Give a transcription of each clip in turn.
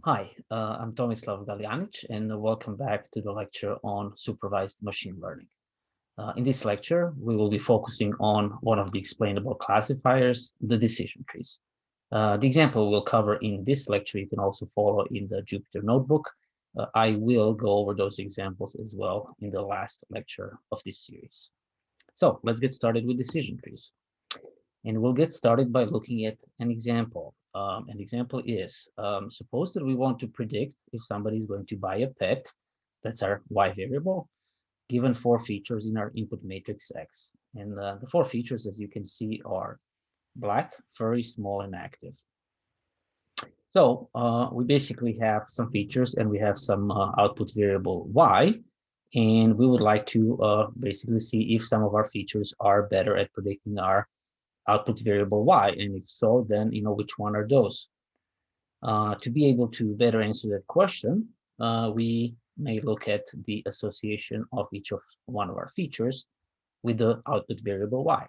Hi, uh, I'm Tomislav Galjanic and welcome back to the lecture on supervised machine learning. Uh, in this lecture, we will be focusing on one of the explainable classifiers, the decision trees. Uh, the example we'll cover in this lecture, you can also follow in the Jupyter notebook. Uh, I will go over those examples as well in the last lecture of this series. So let's get started with decision trees. And we'll get started by looking at an example. Um, an example is, um, suppose that we want to predict if somebody is going to buy a pet, that's our y variable, given four features in our input matrix X. And uh, the four features, as you can see, are black, furry, small, and active. So uh, we basically have some features and we have some uh, output variable y, and we would like to uh, basically see if some of our features are better at predicting our output variable y, and if so, then you know which one are those. Uh, to be able to better answer that question, uh, we may look at the association of each of one of our features with the output variable y.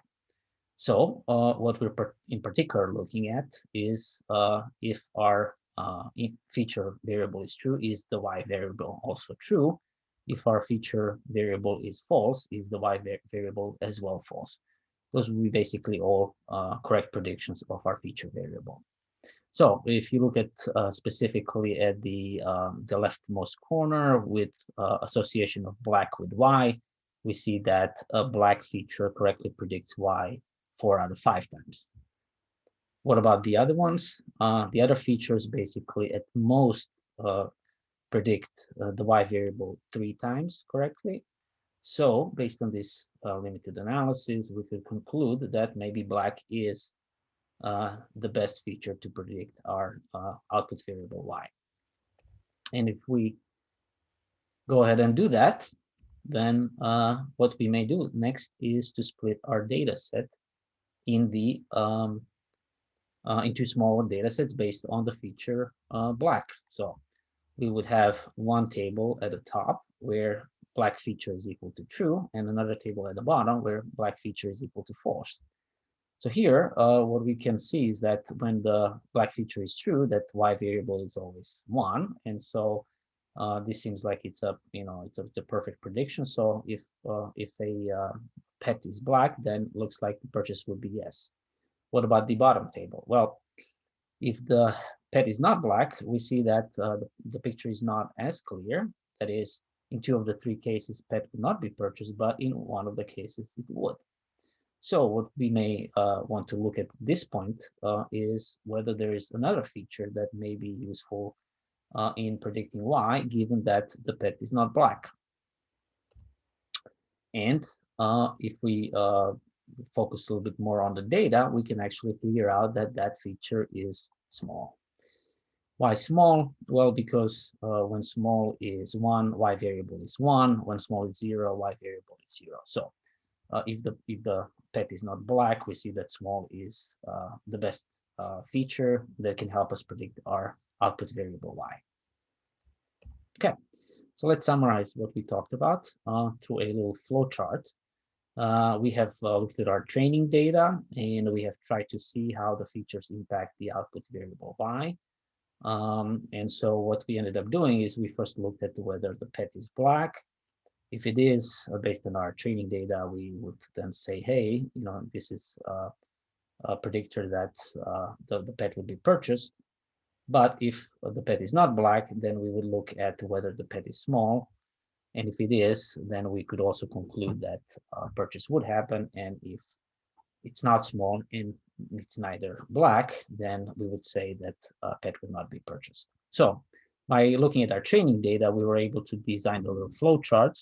So uh, what we're in particular looking at is uh, if our uh, feature variable is true, is the y variable also true? If our feature variable is false, is the y variable as well false? Those will be basically all uh, correct predictions of our feature variable. So if you look at uh, specifically at the um, the leftmost corner with uh, association of black with y, we see that a black feature correctly predicts y four out of five times. What about the other ones? Uh, the other features basically at most uh, predict uh, the y variable three times correctly, so based on this uh, limited analysis, we could conclude that maybe black is uh, the best feature to predict our uh, output variable y. And if we go ahead and do that, then uh, what we may do next is to split our data set in the um, uh, into smaller data sets based on the feature uh, black. So we would have one table at the top where black feature is equal to true, and another table at the bottom where black feature is equal to false. So here, uh, what we can see is that when the black feature is true, that y variable is always one, and so uh, this seems like it's a you know it's a, it's a perfect prediction. So if uh, if a uh, pet is black, then looks like the purchase would be yes. What about the bottom table? Well, if the pet is not black, we see that uh, the, the picture is not as clear. That is, in two of the three cases, pet would not be purchased, but in one of the cases it would. So what we may uh, want to look at this point uh, is whether there is another feature that may be useful uh, in predicting y, given that the pet is not black. And uh, if we uh, focus a little bit more on the data, we can actually figure out that that feature is small. Why small? Well, because uh, when small is one, y variable is one. When small is zero, y variable is zero. So uh, if the if the pet is not black, we see that small is uh, the best uh, feature that can help us predict our output variable y. Okay, so let's summarize what we talked about uh, through a little flow chart. Uh, we have uh, looked at our training data and we have tried to see how the features impact the output variable y. Um, and so what we ended up doing is we first looked at whether the pet is black. If it is, uh, based on our training data, we would then say, hey, you know, this is uh, a predictor that uh, the, the pet will be purchased. But if the pet is not black, then we would look at whether the pet is small. And if it is, then we could also conclude that uh, purchase would happen. And if it's not small and it's neither black, then we would say that a pet would not be purchased. So by looking at our training data, we were able to design a little flow chart.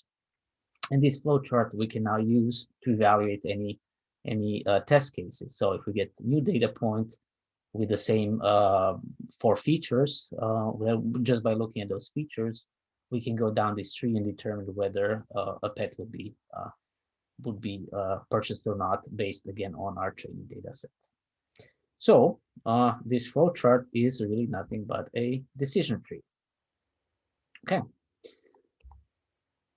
And this flow chart we can now use to evaluate any any uh, test cases. So if we get new data point with the same uh, four features, uh, well, just by looking at those features, we can go down this tree and determine whether uh, a pet would be uh, would be uh, purchased or not based again on our training data set. So uh, this flow chart is really nothing but a decision tree. Okay.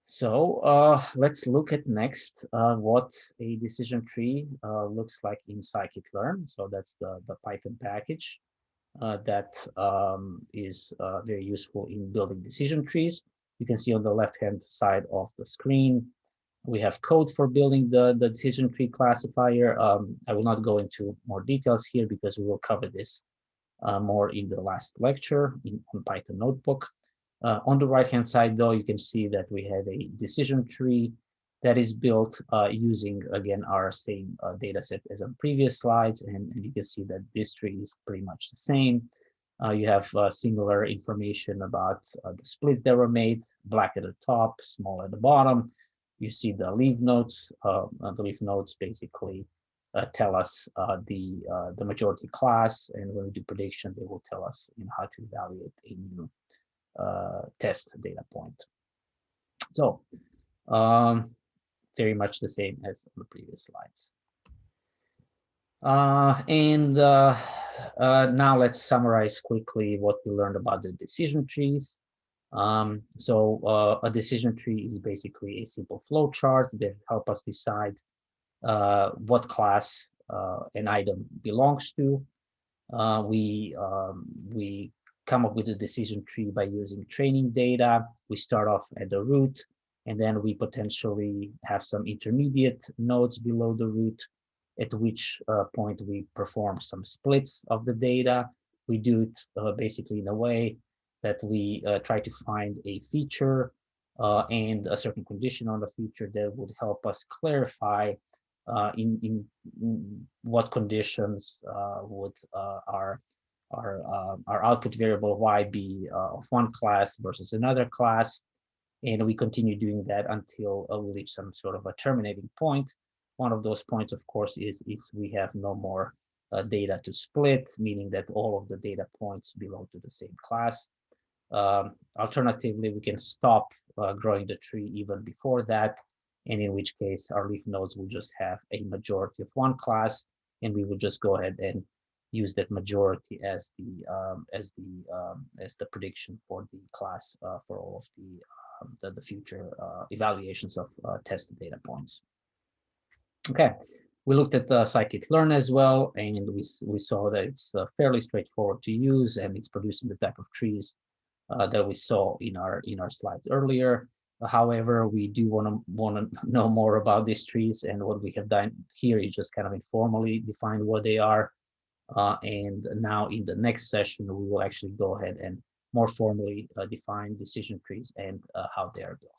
So uh, let's look at next uh, what a decision tree uh, looks like in scikit-learn. So that's the, the Python package. uh, that um, is uh, very useful in building decision trees. You can see on the left-hand side of the screen, we have code for building the, the decision tree classifier. Um, I will not go into more details here because we will cover this uh, more in the last lecture in on Python Notebook. Uh, on the right-hand side, though, you can see that we have a decision tree that is built uh, using, again, our same uh, data set as on previous slides. And, and, you can see that this tree is pretty much the same. Uh, you have uh, similar information about uh, the splits that were made, black at the top, small at the bottom. You see the leaf nodes. Uh, the leaf nodes basically tell us the, the majority class. And when we do prediction, they will tell us you know, how to evaluate a new test data point. So um, very much the same as on the previous slides. Uh, and uh, uh, now let's summarize quickly what we learned about the decision trees. Um, so uh, a decision tree is basically a simple flow chart that help us decide uh, what class uh, an item belongs to. we um, we come up with a decision tree by using training data. We start off at the root and then we potentially have some intermediate nodes below the root, at which uh, point we perform some splits of the data. We do it uh, basically in a way that we uh, try to find a feature uh, and a certain condition on the feature that would help us clarify uh, in, in, in, what conditions uh, would our our our output variable y be of one class versus another class and we continue doing that until uh, we reach some sort of a terminating point. One of those points, of course, is if we have no more uh, data to split, meaning that all of the data points belong to the same class. Um, alternatively, we can stop uh, growing the tree even before that, and in which case our leaf nodes will just have a majority of one class, and we will just go ahead and use that majority as the um, as the um, as the prediction for the class uh, for all of the um, the, the future uh, evaluations of uh, test data points. Okay, we looked at the scikit-learn as well, and we, we saw that it's uh, fairly straightforward to use, and it's producing the type of trees uh, that we saw in our in our slides earlier. However, we do want to want to know more about these trees, and what we have done here is just kind of informally define what they are. Uh, and now in the next session, we will actually go ahead and more formally uh, define decision trees and uh, how they are built.